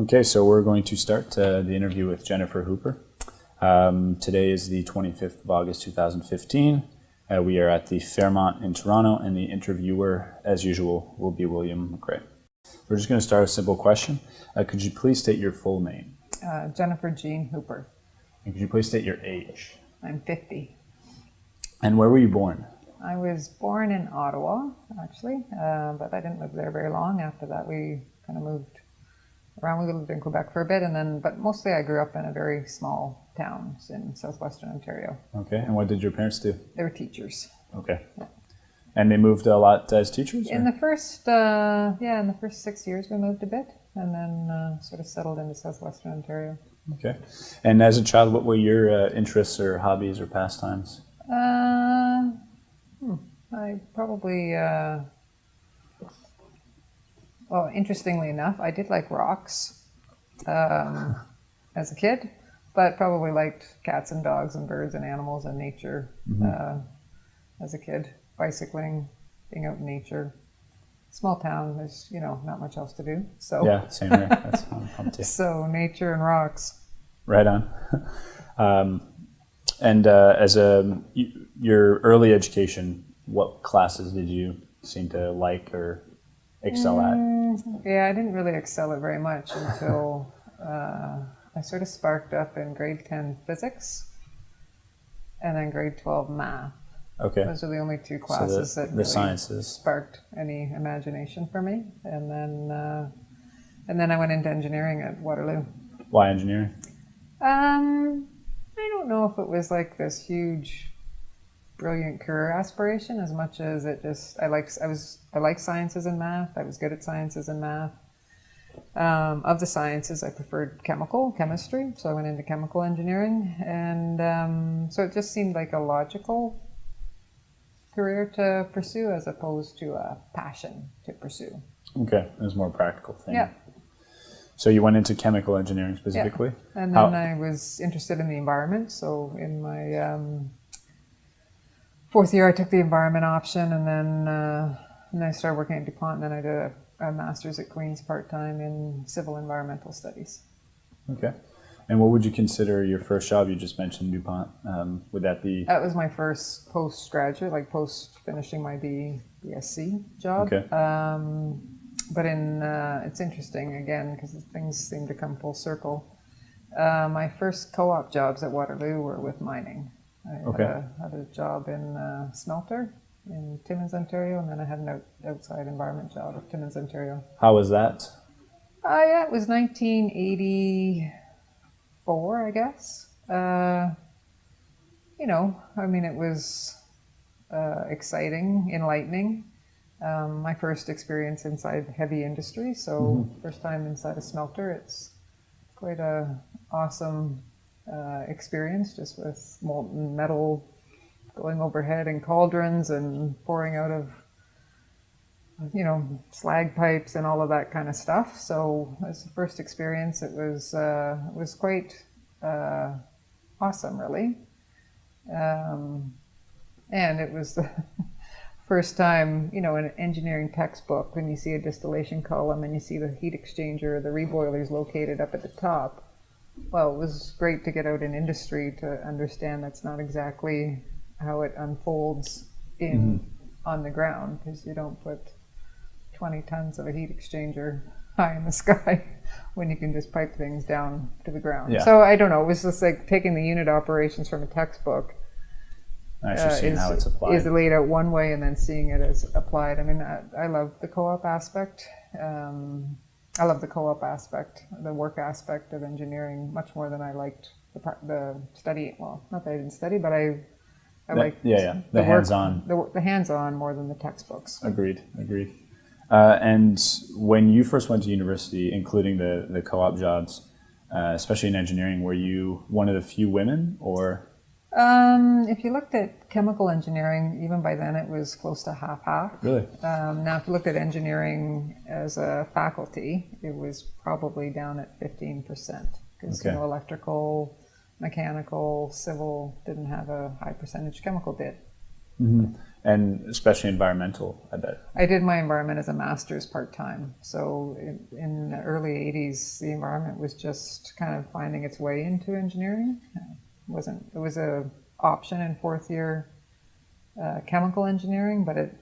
Okay, so we're going to start uh, the interview with Jennifer Hooper. Um, today is the 25th of August 2015. Uh, we are at the Fairmont in Toronto, and the interviewer, as usual, will be William McRae. We're just going to start with a simple question. Uh, could you please state your full name? Uh, Jennifer Jean Hooper. And could you please state your age? I'm 50. And where were you born? I was born in Ottawa, actually, uh, but I didn't live there very long. After that, we kind of moved around. We lived in Quebec for a bit, and then, but mostly I grew up in a very small town in southwestern Ontario. Okay, and what did your parents do? They were teachers. Okay. And they moved a lot as teachers? In the first, uh, yeah, in the first six years, we moved a bit, and then uh, sort of settled into southwestern Ontario. Okay. And as a child, what were your uh, interests or hobbies or pastimes? Uh, hmm, I probably, uh, well, interestingly enough, I did like rocks um, as a kid, but probably liked cats and dogs and birds and animals and nature uh, as a kid. Bicycling, being out in nature. Small town, there's you know not much else to do. So Yeah, same here. That's fun too. so nature and rocks. Right on. Um, and uh, as a your early education, what classes did you seem to like or excel at? Mm, yeah, I didn't really excel at very much until uh, I sort of sparked up in grade 10 physics and then grade 12 math. Okay, Those are the only two so classes the, that the really sciences. sparked any imagination for me. And then, uh, and then I went into engineering at Waterloo. Why engineering? Um, I don't know if it was like this huge, brilliant career aspiration as much as it just I like I was I like sciences and math. I was good at sciences and math. Um, of the sciences, I preferred chemical chemistry, so I went into chemical engineering, and um, so it just seemed like a logical career to pursue as opposed to a passion to pursue. Okay, it was more practical thing. Yeah. So you went into chemical engineering specifically. Yeah. And How- then I was interested in the environment. So in my um, fourth year, I took the environment option, and then uh, and then I started working at DuPont. And then I did a, a master's at Queens part time in civil environmental studies. Okay. And what would you consider your first job? You just mentioned DuPont. Um, would that be That was my first postgraduate, like post finishing my B, BSc job. Okay. Um, but in uh, it's interesting again because things seem to come full circle. Uh, my first co-op jobs at Waterloo were with mining. I Okay. had, a, had a job in uh, smelter in Timmins, Ontario, and then I had an out, outside environment job at Timmins, Ontario. how was that? Uh, yeah, it was 1984, I guess. Uh, you know, I mean, it was uh, exciting, enlightening. Um, my first experience inside heavy industry, so first time inside a smelter. It's quite a awesome uh, experience, just with molten metal going overhead in cauldrons and pouring out of you know, slag pipes and all of that kind of stuff. So as the first experience, it was uh, it was quite uh, awesome, really. Um, and it was the first time, you know, in an engineering textbook, when you see a distillation column and you see the heat exchanger, the reboilers located up at the top. Well, it was great to get out in industry to understand that's not exactly how it unfolds in on the ground because you don't put 20 tons of a heat exchanger high in the sky when you can just pipe things down to the ground. Yeah. So I don't know. It was just like taking the unit operations from a textbook Actually, uh, seeing is, how it's applied. is laid out one way and then seeing it as applied. I mean, I, I love the co-op aspect. Um, I love the co-op aspect, the work aspect of engineering much more than I liked the, par- the study. Well, not that I didn't study, but I, I The- liked yeah, yeah, the work- hands-on. the, the hands-on more than the textbooks. Agreed. Agreed. Uh, and when you first went to university, including the the co-op jobs, uh, especially in engineering, were you one of the few women, or Um, if you looked at chemical engineering, even by then it was close to half half. really? Um, now, if you looked at engineering as a faculty, it was probably down at 15% because Okay. you know electrical, mechanical, civil didn't have a high percentage. Chemical did. and especially environmental. I bet. I did my environment as a master's part time. So in, in, the early 80s, the environment was just kind of finding its way into engineering. It wasn't it was a option in fourth year uh, chemical engineering, but it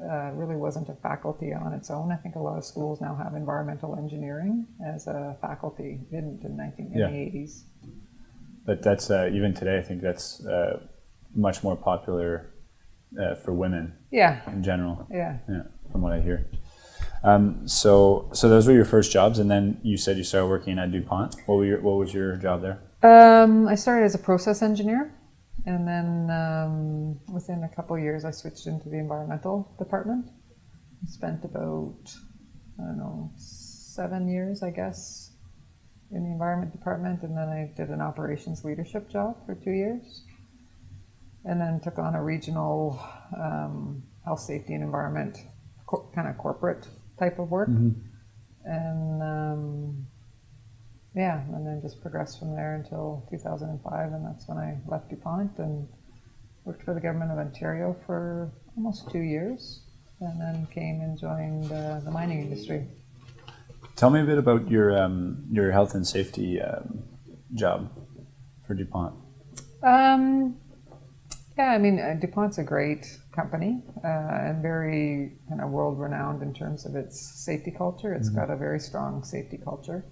uh, really wasn't a faculty on its own. I think a lot of schools now have environmental engineering as a faculty. Didn't in, 19, in Yeah. the 80s. But that's uh, even today. I think that's uh, much more popular uh, for women Yeah, in general. yeah. Yeah, from what I hear. Um, so, so those were your first jobs, and then you said you started working at Dupont. What were your What was your job there? Um, I started as a process engineer, and then um, within a couple years, I switched into the environmental department. I Spent about I don't know seven years, I guess, in the environment department, and then I did an operations leadership job for two years, and then took on a regional um, health, safety, and environment co- kind of corporate type of work, and. Yeah, and then just progressed from there until 2005, and that's when I left DuPont and worked for the government of Ontario for almost two years, and then came and joined uh, the mining industry. Tell me a bit about your um, your health and safety um, job for Dupont. Um, yeah, I mean, uh, DuPont's a great company uh, and very kind of world renowned in terms of its safety culture. It's got a very strong safety culture.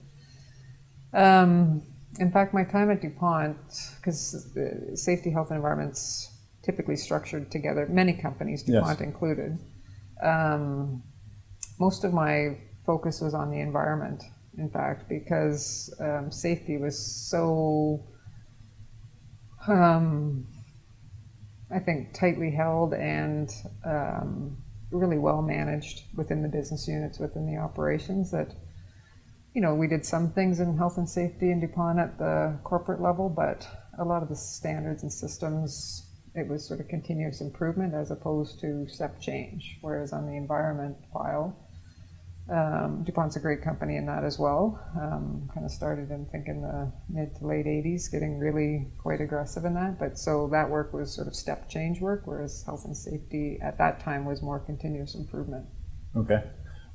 Um, in fact, my time at DuPont, because uh, safety, health, and environment's typically structured together, many companies, Yes. DuPont included, um, most of my focus was on the environment, in fact, because um, safety was so, um, I think, tightly held and um, really well managed within the business units, within the operations that you know, we did some things in health and safety in DuPont at the corporate level, but a lot of the standards and systems, it was sort of continuous improvement as opposed to step change. Whereas on the environment file, um, DuPont's a great company in that as well. Um, kind of started in think in the mid to late 80s, getting really quite aggressive in that. But so that work was sort of step change work, whereas health and safety at that time was more continuous improvement. Okay.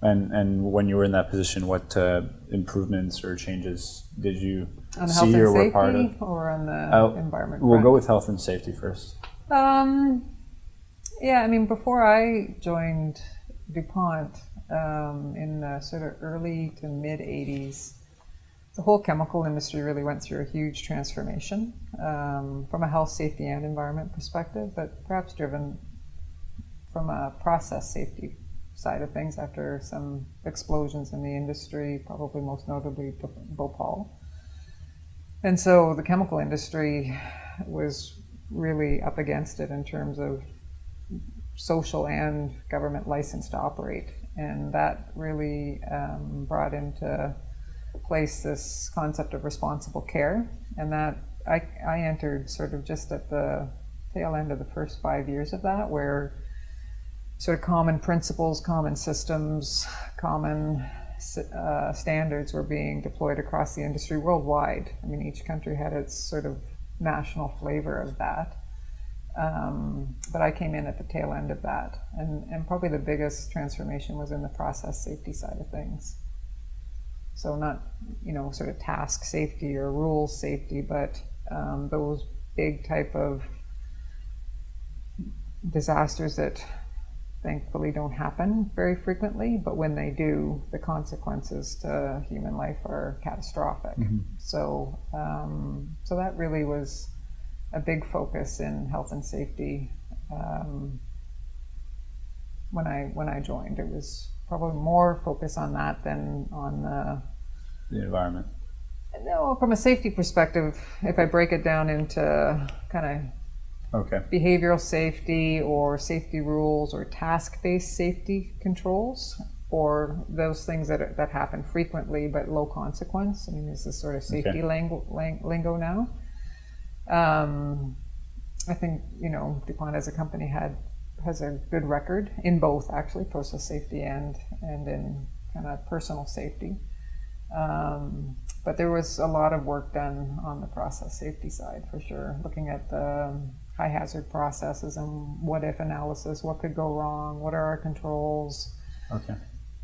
And and when you were in that position, what uh, improvements or changes did you On see or were safety part of? or on the Uh, environment? We'll front? go with health and safety first. Um, yeah, I mean, before I joined DuPont um, in the sort of early to mid 80s, the whole chemical industry really went through a huge transformation um, from a health, safety, and environment perspective, but perhaps driven from a process safety side of things after some explosions in the industry, probably most notably Bhopal. And so the chemical industry was really up against it in terms of social and government license to operate. And that really um, brought into place this concept of responsible care. And that I, I entered sort of just at the tail end of the first five years of that, where sort of common principles, common systems, common uh, standards were being deployed across the industry worldwide. I mean, each country had its sort of national flavor of that. Um, but I came in at the tail end of that. And, and probably the biggest transformation was in the process safety side of things. So, not, you know, sort of task safety or rules safety, but um, those big type of disasters that thankfully don't happen very frequently, but when they do, the consequences to human life are catastrophic. So, um, so that really was a big focus in health and safety um, when I when I joined. It was probably more focus on that than on the The environment. no from a safety perspective. If I break it down into kind of Okay. behavioral safety or safety rules or task-based safety controls or those things that, are, that happen frequently but low consequence. I mean, this is sort of safety Okay. lingo, lingo now. Um, I think you know DuPont as a company had has a good record in both actually process safety and and in kind of personal safety. Um, but there was a lot of work done on the process safety side for sure, looking at the high hazard processes and what if analysis, what could go wrong, what are our controls, Okay.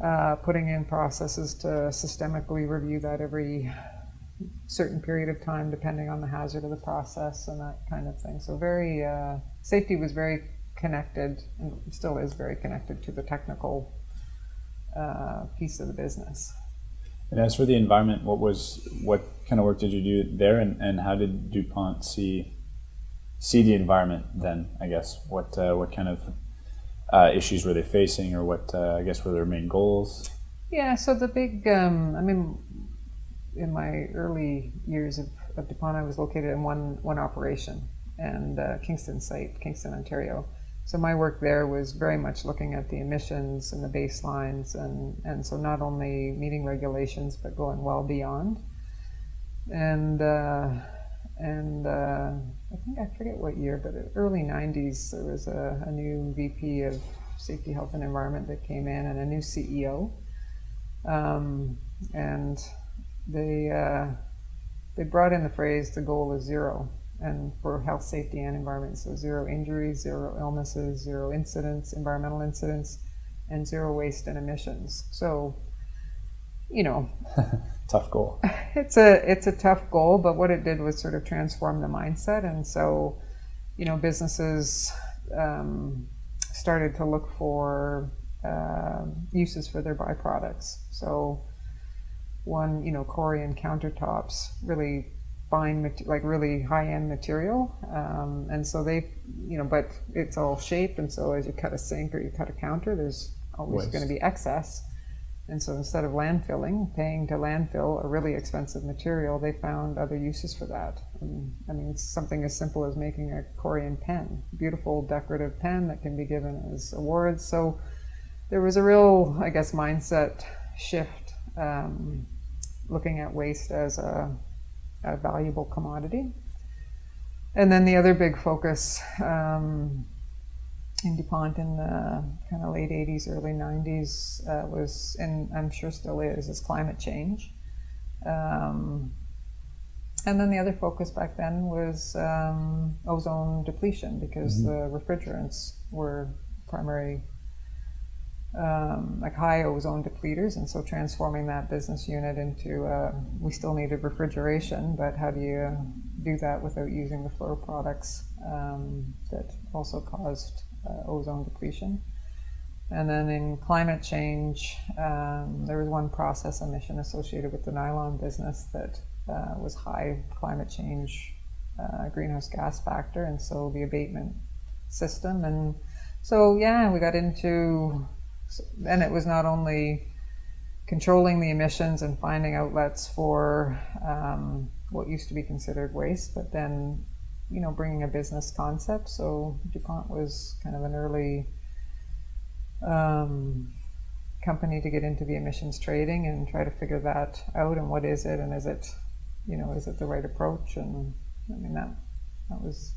uh, putting in processes to systemically review that every certain period of time, depending on the hazard of the process and that kind of thing. So very uh, safety was very connected and still is very connected to the technical uh, piece of the business. And as for the environment, what was what kind of work did you do there, and, and how did DuPont see see the environment then? I guess what uh, what kind of uh, issues were they facing, or what uh, I guess were their main goals? Yeah, so the big, um, I mean, in my early years of, of DuPont, I was located in one one operation and uh, Kingston site, Kingston, Ontario. So my work there was very much looking at the emissions and the baselines, and and so not only meeting regulations but going well beyond. And uh, and uh, I think I forget what year, but early '90s there was a, a new VP of Safety, Health, and Environment that came in, and a new CEO. Um, and they uh, they brought in the phrase "the goal is zero and for health, safety, and environment. So zero injuries, zero illnesses, zero incidents, environmental incidents, and zero waste and emissions. So, you know, Tough goal. it's a it's a tough goal, but what it did was sort of transform the mindset, and so, you know, businesses um, started to look for uh, uses for their byproducts. So, one, you know, Corian countertops really fine, like really high-end material, um, and so they, you know, but it's all shaped, and so as you cut a sink or you cut a counter, there's always going to be excess. And so instead of landfilling, paying to landfill a really expensive material, they found other uses for that. And, I mean, it's something as simple as making a Corian pen, beautiful decorative pen that can be given as awards. So there was a real, I guess, mindset shift um, looking at waste as a, a valuable commodity. And then the other big focus um, in DuPont in the kind of late 80s, early 90s uh, was, and I'm sure still is, is climate change. Um, and then the other focus back then was um, ozone depletion because the refrigerants were primary, um, like high ozone depleters, and so transforming that business unit into, uh, we still needed refrigeration, but how do you do that without using the fluoro products um, that also caused uh, ozone depletion? And then in climate change, um, there was one process emission associated with the nylon business that uh, was high climate change uh, greenhouse gas factor, and so the abatement system. And so, yeah, we got into, and it was not only controlling the emissions and finding outlets for um, what used to be considered waste, but then, you know, bringing a business concept. So DuPont was kind of an early um, company to get into the emissions trading and try to figure that out and what is it and is it, you know, is it the right approach? And I mean that that was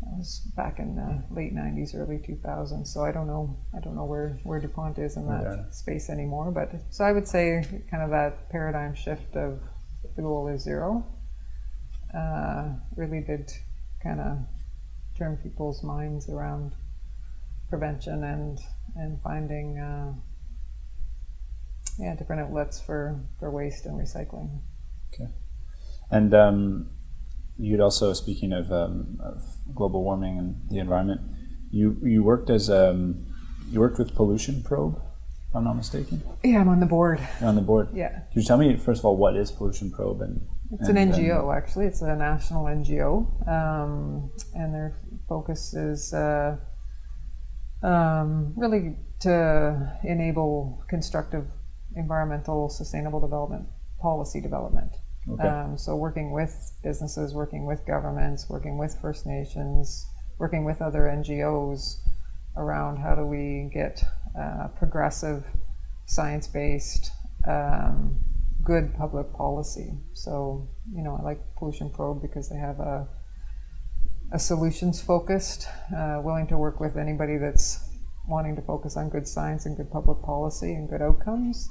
that was back in the late '90s, early 2000s. So I don't know I don't know where where Dupont is in that Yeah. space anymore. But so I would say kind of that paradigm shift of the goal is zero uh, really did kind of turn people's minds around prevention and and finding uh, yeah different outlets for for waste and recycling. Okay, And um, you'd also, speaking of, um, of global warming and the environment, you you worked as um, you worked with Pollution Probe, if I'm not mistaken. Yeah, I'm on the board. You're on the board. Yeah, Could you tell me first of all what is Pollution Probe and it's an and- NGO actually. It's a national NGO, um, and their focus is uh, um, really to enable constructive environmental sustainable development policy development. Okay. Um, so working with businesses, working with governments, working with First Nations, working with other NGOs around how do we get uh, progressive, science-based, um, good public policy. So you know, I like Pollution Probe because they have a a solutions focused, uh, willing to work with anybody that's wanting to focus on good science and good public policy and good outcomes.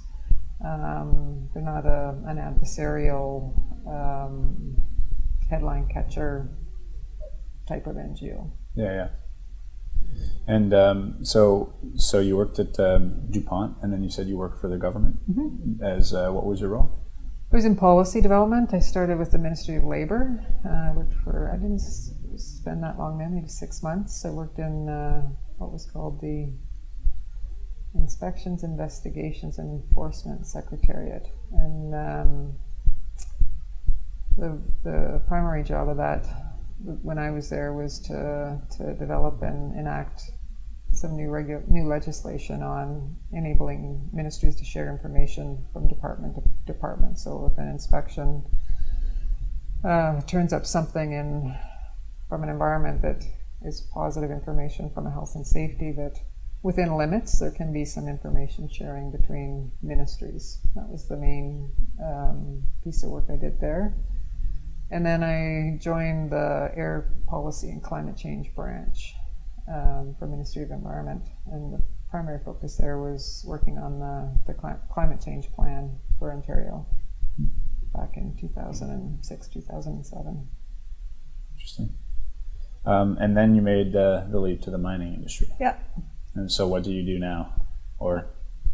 Um, they're not a, an adversarial um, headline catcher type of NGO. Yeah, yeah. And um, so, so you worked at um, DuPont, and then you said you worked for the government. As uh, what was your role? I was in policy development. I started with the Ministry of Labor. Uh, I worked for, I didn't spend that long there, maybe six months. I worked in uh, what was called the Inspections, Investigations, and Enforcement Secretariat. And um, the, the primary job of that when I was there was to, to develop and enact some new regu- new legislation on enabling ministries to share information from department to department. So if an inspection uh, turns up something in from an environment that is positive information from a health and safety that within limits there can be some information sharing between ministries. That was the main um, piece of work I did there. And then I joined the Air Policy and Climate Change branch um, for Ministry of Environment, and the primary focus there was working on the, the cli- climate change plan for Ontario back in 2006, 2007. Interesting. Um, and then you made uh, the leap to the mining industry. Yeah. And so, what do you do now? Or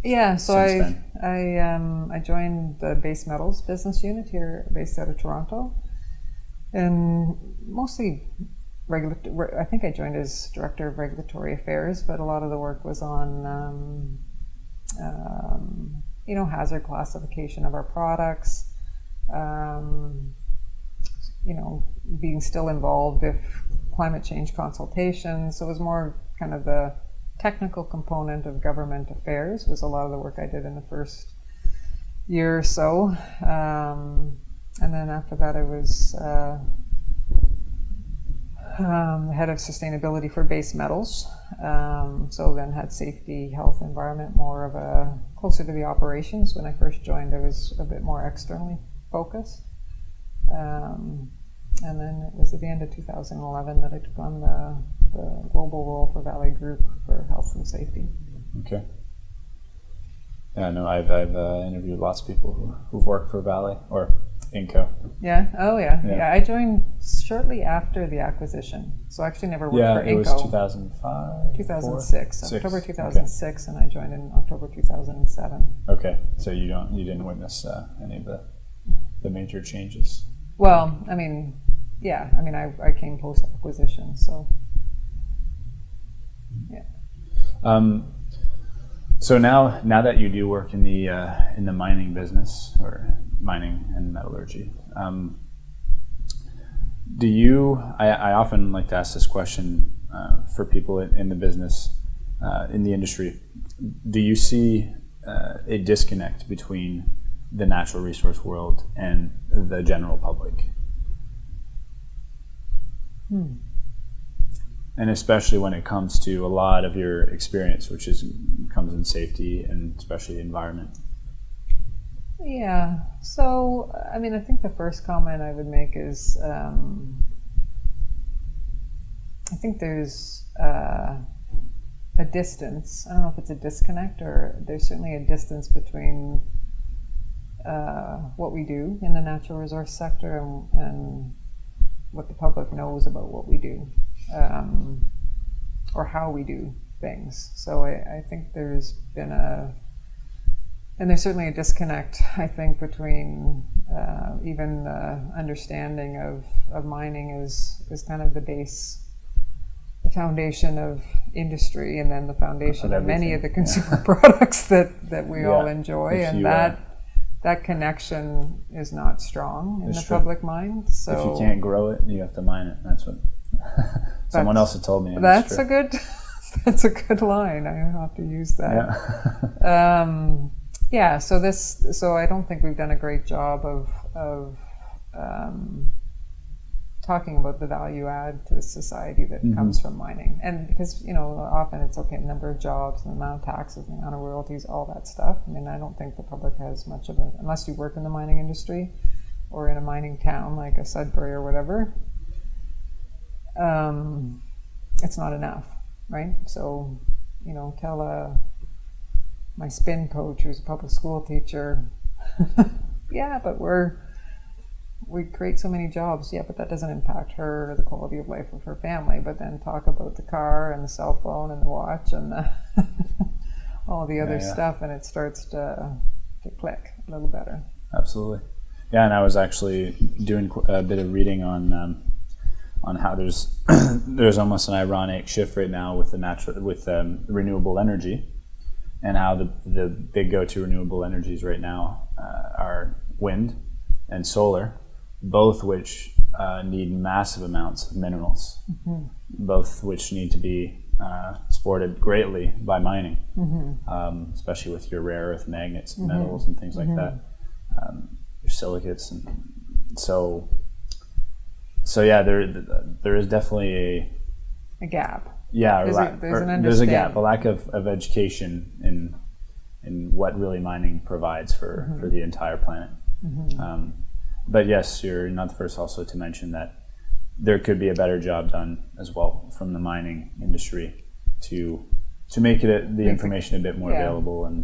Yeah, so I I um, I joined the base metals business unit here, based out of Toronto, and mostly regular. I think I joined as director of regulatory affairs, but a lot of the work was on, um, um, you know, hazard classification of our products. Um, you know, being still involved if climate change consultations. So it was more kind of the technical component of government affairs was a lot of the work I did in the first year or so. Um, and then after that, I was uh, um, head of sustainability for base metals. Um, so then had safety, health, environment more of a closer to the operations. When I first joined, I was a bit more externally focused. Um, and then it was at the end of 2011 that I took on the, the global role for Vale Group for health and safety. okay. Yeah, no, I've I've uh, interviewed lots of people who, who've worked for Vale or Inco. Yeah. Oh, yeah. Yeah. yeah. I joined shortly after the acquisition, so I actually never worked Yeah, for it was Inco. 2005. 2006, Six, October okay. 2006, and I joined in October 2007. Okay, so you don't you didn't witness uh, any of the the major changes. Well, I mean, yeah, I mean, I, I came post acquisition, so yeah. Um, so now, now that you do work in the uh, in the mining business or mining and metallurgy, um, do you? I, I often like to ask this question uh, for people in, in the business, uh, in the industry. Do you see uh, a disconnect between the natural resource world and the general public? and especially when it comes to a lot of your experience, which is comes in safety and especially the environment. Yeah. So, I mean, I think the first comment I would make is um, I think there's uh, a distance. I don't know if it's a disconnect or there's certainly a distance between uh, what we do in the natural resource sector and, and what the public knows about what we do um, or how we do things. So I, I think there's been a, and there's certainly a disconnect, I think, between uh, even the understanding of, of mining is, is kind of the base, the foundation of industry, and then the foundation Of of many of the consumer products that, that we all enjoy. If and uh, that, that connection is not strong in It's the true. public mind. So if you can't grow it, you have to mine it. That's what someone That's- else had told me. That's a good. That's a good line. I have to use that. yeah. Um, yeah. So this. So I don't think we've done a great job of of um, talking about the value add to society that Mhm. comes from mining, and because you know often it's okay, the number of jobs, the amount of taxes, the amount of royalties, all that stuff. I mean, I don't think the public has much of it unless you work in the mining industry or in a mining town like a Sudbury or whatever. Um, it's not enough, right? So, you know, tell a my spin coach who's a public school teacher, yeah, but we're we create so many jobs, yeah, but that doesn't impact her or the quality of life of her family. But then talk about the car and the cell phone and the watch and the all the other Yeah, yeah. stuff, and it starts to, to click a little better. Absolutely. Yeah, and I was actually doing a bit of reading on um, on how there's there's almost an ironic shift right now with the natural with um, renewable energy, and how the the big go-to renewable energies right now uh, are wind and solar, both which uh, need massive amounts of minerals, both which need to be uh, supported greatly by mining, um, especially with your rare earth magnets and metals and things like that um, your silicates and so so yeah there there is definitely a A gap. Yeah There's or a- there's there's a gap a lack of, of education in in what really mining provides for Mm-hmm. for the entire planet um, but yes you're not the first also to mention that there could be a better job done as well from the mining industry to to make it a, the it- information a bit more yeah. available and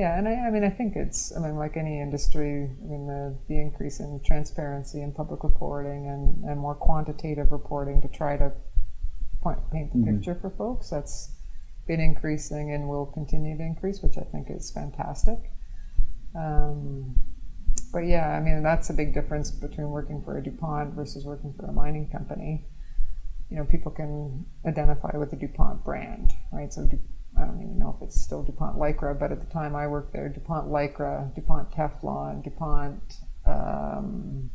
Yeah, and I, I mean, I think it's, I mean, like any industry, I mean, the, the increase in transparency and public reporting and, and more quantitative reporting to try to point, paint the picture for folks, that's been increasing and will continue to increase, which I think is fantastic. Um, but yeah, I mean, that's a big difference between working for a DuPont versus working for a mining company. You know, people can identify with the DuPont brand, right? So Du- I don't even know if it's still DuPont Lycra, but at the time I worked there, DuPont Lycra, DuPont Teflon, DuPont, um,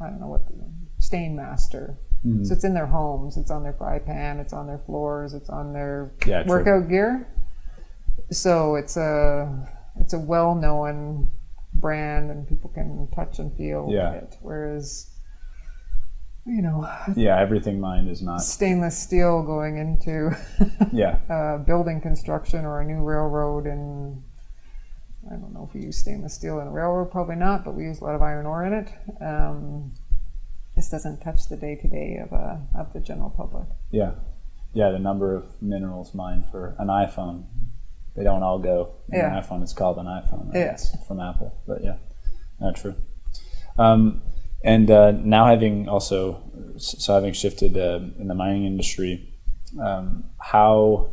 I don't know what, the, Stainmaster. So it's in their homes, it's on their fry pan, it's on their floors, it's on their Yeah, true. workout gear. So it's a it's a well known brand, and people can touch and feel Yeah. it. Whereas, you know, yeah everything mined is not stainless steel going into yeah uh, building construction or a new railroad and I don't know if we use stainless steel in a railroad, probably not, but we use a lot of iron ore in it. Um, this doesn't touch the day to day of uh, of the general public. Yeah, yeah. The number of minerals mined for an iPhone, they don't all go in Yeah. an iPhone. It's called an iPhone. Right? Yeah. It's from Apple, but yeah, not true. Um, and uh, now having also, so having shifted uh, in the mining industry, um, how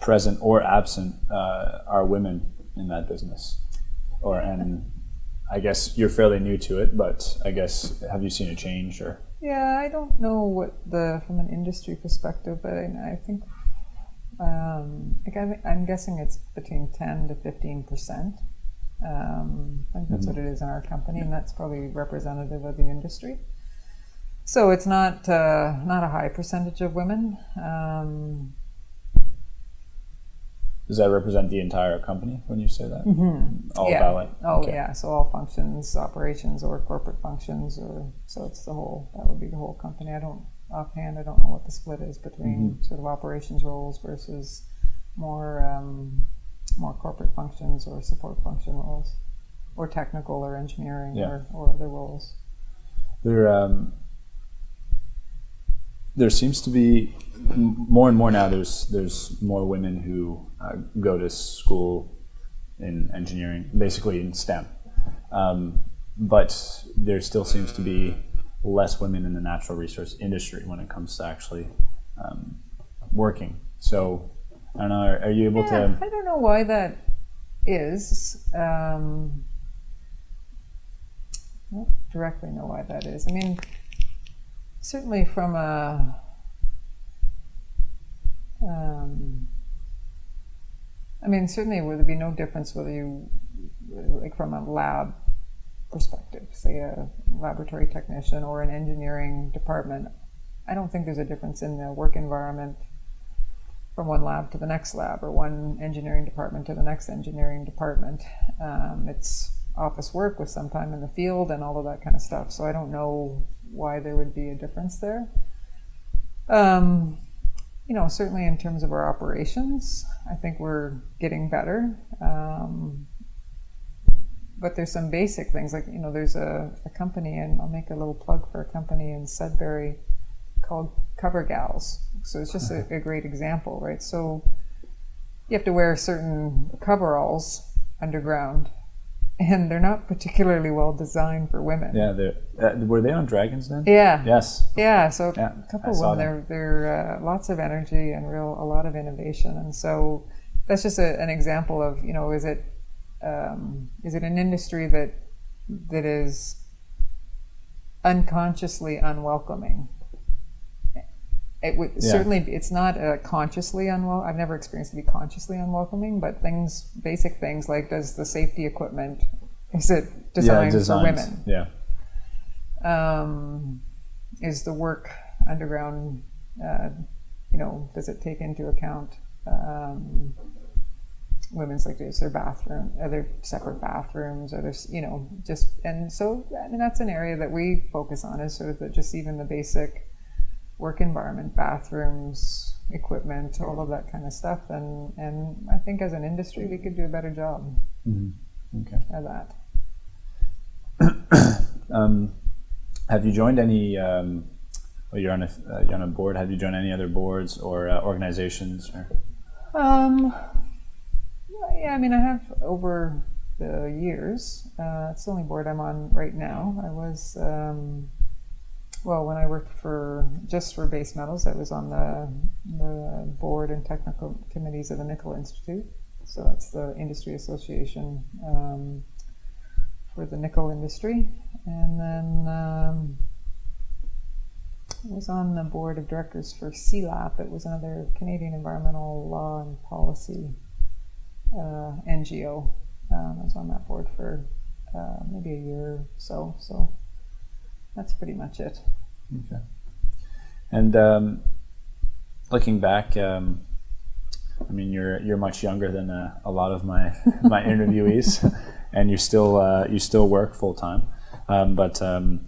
present or absent uh, are women in that business? Or and I guess you're fairly new to it, but I guess have you seen a change or? Yeah, I don't know what the from an industry perspective, but I, I think um, like I'm, I'm guessing it's between ten to fifteen percent. Um, I think that's what it is in our company, and that's probably representative of the industry. So it's not uh, not a high percentage of women. Um, Does that represent the entire company when you say that? All Mm-hmm. yeah. Vale. Oh Okay. yeah. So all functions, operations, or corporate functions, or so it's the whole. That would be the whole company. I don't offhand. I don't know what the split is between Mm-hmm. sort of operations roles versus more um, more corporate functions or support function roles, or technical or engineering Yeah. or, or other roles. There, um, there seems to be more and more now. There's there's more women who uh, go to school in engineering, basically in STEM, um, but there still seems to be less women in the natural resource industry when it comes to actually um, working. So I don't know. Are, you able Yeah, to? I don't know why that is. Um, I don't directly know why that is. I mean, certainly from a. Um, I mean, certainly would there be no difference whether you, like from a lab perspective, say a laboratory technician or an engineering department. I don't think there's a difference in the work environment from one lab to the next lab or one engineering department to the next engineering department. Um, it's office work with some time in the field and all of that kind of stuff. So I don't know why there would be a difference there. Um, you know, certainly in terms of our operations, I think we're getting better. Um, but there's some basic things like, you know, there's a, a company, and I'll make a little plug for a company in Sudbury called Covergalls. So it's just a, a great example, right? So you have to wear certain coveralls underground and they're not particularly well designed for women. Yeah, they're- uh, were they on Dragons Den? Yeah. Yes. Yeah, so Yeah, a couple of them, they're, they're uh, lots of energy and real a lot of innovation, and so that's just a, an example of you know is it um, is it an industry that that is unconsciously unwelcoming? It would Yeah. certainly it's not uh, consciously unwel. I've never experienced to be consciously unwelcoming, but things basic things like does the safety equipment is it Yeah, designed for women? Yeah. um, is the work underground, uh, you know, does it take into account um, women's like is there bathroom, are there separate bathrooms, are there, you know, just and so I mean that's an area that we focus on is sort of the, just even the basic work environment, bathrooms, equipment, all of that kind of stuff, and and I think as an industry we could do a better job Mhm. Okay. at that. Um, have you joined any? Um, well, you're on a uh, you're on a board. Have you joined any other boards or uh, organizations? Or Um, yeah, I mean, I have over the years. Uh, it's the only board I'm on right now. I was, um, well, when I worked for just for base metals, I was on the, the board and technical committees of the Nickel Institute. So that's the industry association um, for the nickel industry. And then um, was on the board of directors for CIELAP. It was another Canadian Environmental Law and Policy uh, NGO. Um, I was on that board for uh, maybe a year or so. So that's pretty much it. okay. And um, looking back, um, I mean, you're you're much younger than uh, a lot of my my interviewees, and you still uh, you still work full time. Um, but um,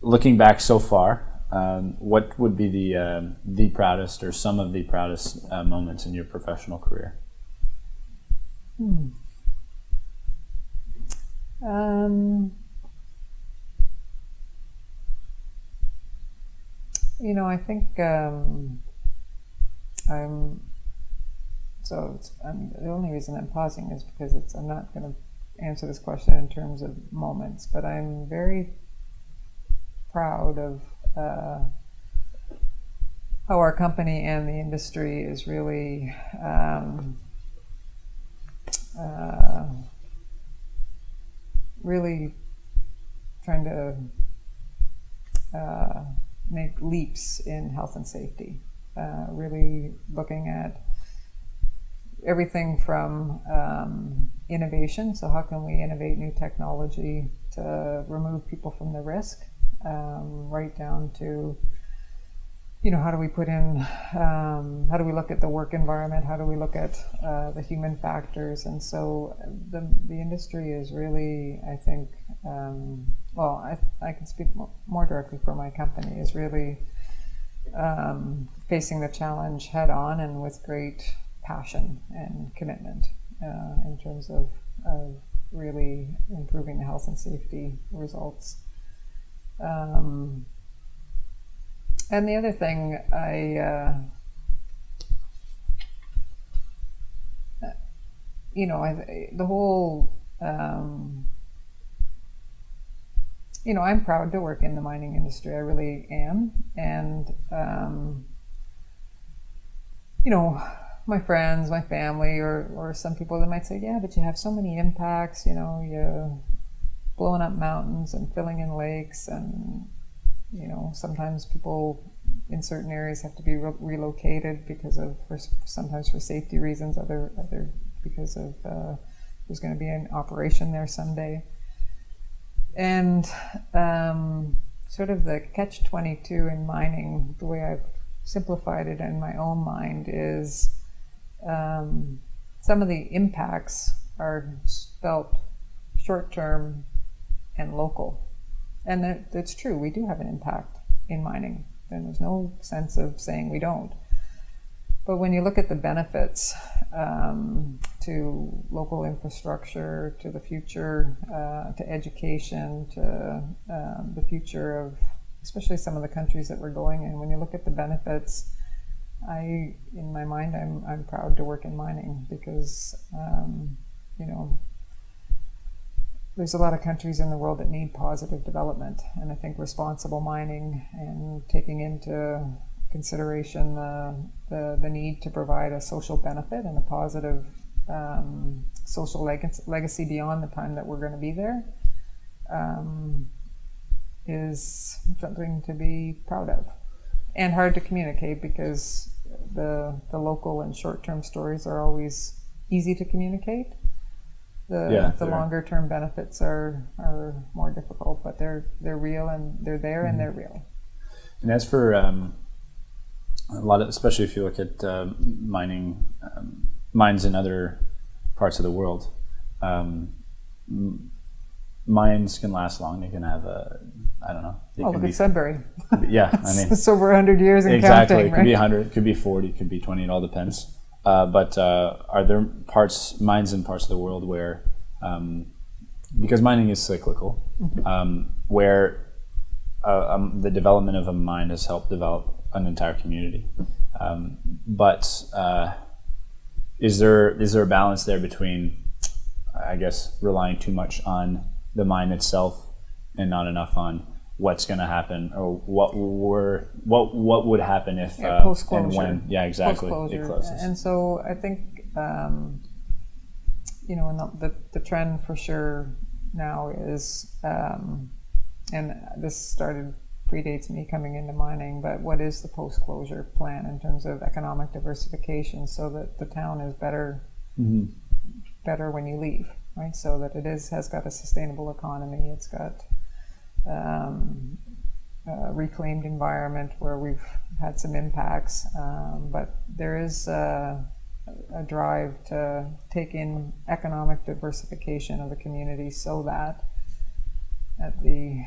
looking back so far, um, what would be the um the proudest or some of the proudest uh, moments in your professional career? Hmm. Um, you know, I think um, I'm. So I'm, the only reason I'm pausing is because it's. I'm not going to answer this question in terms of moments, but I'm very proud of uh, how our company and the industry is really. Um, uh, really trying to uh, make leaps in health and safety. Uh, really looking at everything from um, innovation. So, how can we innovate new technology to remove people from the risk, um, right down to you know, how do we put in, um, how do we look at the work environment? How do we look at uh, the human factors? And so the, the industry is really, I think, um, well, I, I can speak mo- more directly for my company, is really um, facing the challenge head on and with great passion and commitment uh, in terms of, of really improving the health and safety results. Um, and the other thing I, uh, you know, I, the whole, um, you know, I'm proud to work in the mining industry. I really am, and um, you know, my friends, my family, or or some people that might say, yeah, but you have so many impacts. You know, you blowing up mountains and filling in lakes and you know sometimes people in certain areas have to be re- relocated because of for, sometimes for safety reasons other other because of uh, there's going to be an operation there someday and um, sort of the catch 22 in mining the way i've simplified it in my own mind is um, some of the impacts are felt short term and local and that, that's true. We do have an impact in mining, and there's no sense of saying we don't. But when you look at the benefits um, to local infrastructure, to the future, uh, to education, to um, the future of especially some of the countries that we're going in, when you look at the benefits, I, in my mind, I'm, I'm proud to work in mining because, um, you know, there's a lot of countries in the world that need positive development, and I think responsible mining and taking into consideration the, the, the need to provide a social benefit and a positive um, social leg- legacy beyond the time that we're going to be there um, is something to be proud of and hard to communicate because the, the local and short term stories are always easy to communicate. The, Yeah, the longer term benefits are, are more difficult, but they're they're real and they're there and they're real. And as for um, a lot of, especially if you look at um mining um, mines in other parts of the world, um, mines can last long. They can have a, I don't know. Oh, look be, at Sudbury. yeah, I mean, it's over 100 years and exactly. counting, it could be right? 100, it could be 40, it could be 20. It all depends. Uh, but uh, are there parts, mines in parts of the world where, um, because mining is cyclical, Mm-hmm. um, where uh, um, the development of a mine has helped develop an entire community. Um, but uh, is there is there a balance there between, I guess, relying too much on the mine itself and not enough on what's going to happen or what were what what would happen if Yeah, uh, and when? Yeah exactly. It closes. And so I think, um, you know, and the, the, the trend for sure now is, um, and this started predates me coming into mining, but what is the post-closure plan in terms of economic diversification so that the town is better Mhm. better when you leave, right? So that it is has got a sustainable economy. It's got um, a reclaimed environment where we've had some impacts, um, but there is a, a drive to take in economic diversification of the community so that at the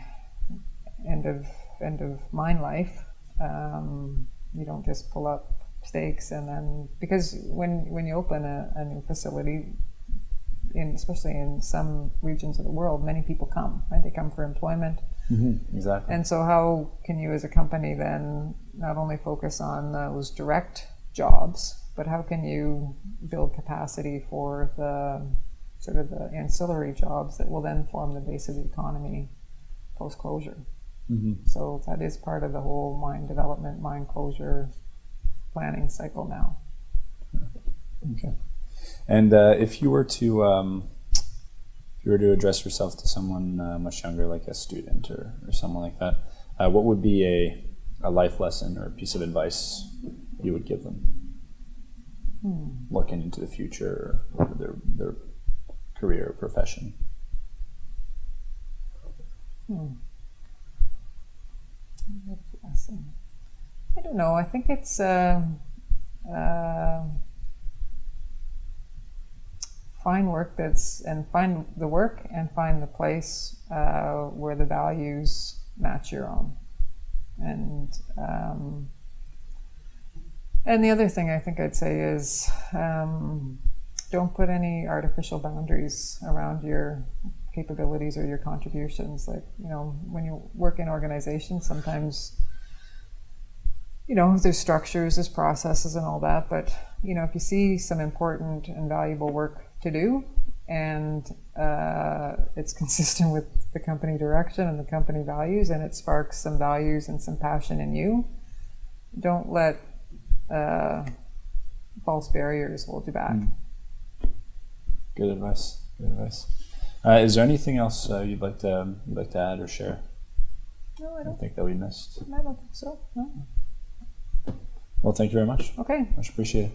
end of end of mine life, um, you don't just pull up stakes and then because when when you open a, a new facility, in especially in some regions of the world, many people come. Right, they come for employment. Mhm. exactly And so, how can you, as a company, then not only focus on those direct jobs, but how can you build capacity for the sort of the ancillary jobs that will then form the base of the economy post closure? Mhm. So, that is part of the whole mine development, mine closure planning cycle now. Okay. And uh, if you were to um, if you were to address yourself to someone uh, much younger, like a student or, or someone like that, uh, what would be a, a life lesson or a piece of advice you would give them looking into the future or their their career or profession? lesson. I don't know. I think it's um uh, find work that's and find the work and find the place uh, where the values match your own. And um, and the other thing I think I'd say is um, don't put any artificial boundaries around your capabilities or your contributions. Like, you know, when you work in organizations, sometimes, you know, there's structures, there's processes and all that. But, you know, if you see some important and valuable work to do and uh, it's consistent with the company direction and the company values and it sparks some values and some passion in you, don't let uh, false barriers hold you back. Good advice. Good advice. Uh, is there anything else uh, you'd like to you'd like to add or share? No, I I don't. think that we missed. I don't think so. No. Well, thank you very much. Okay. Much appreciated.